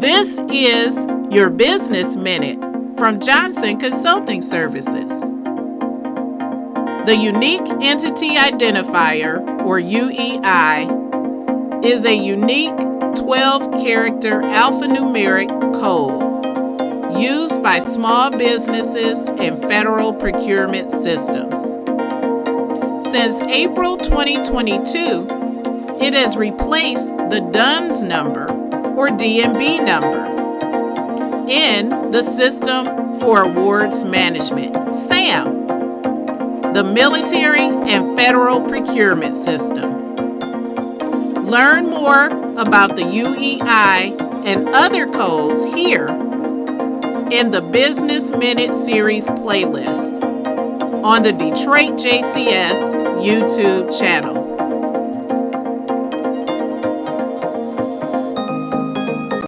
This is your Business Minute from Johnson Consulting Services. The Unique Entity Identifier, or UEI, is a unique 12 character alphanumeric code used by small businesses and federal procurement systems. Since April 2022, it has replaced the DUNS number or D&B number in the System for Awards Management, SAM, the Military and Federal Procurement System. Learn more about the UEI and other codes here in the Business Minute Series playlist on the Detroit JCS YouTube channel.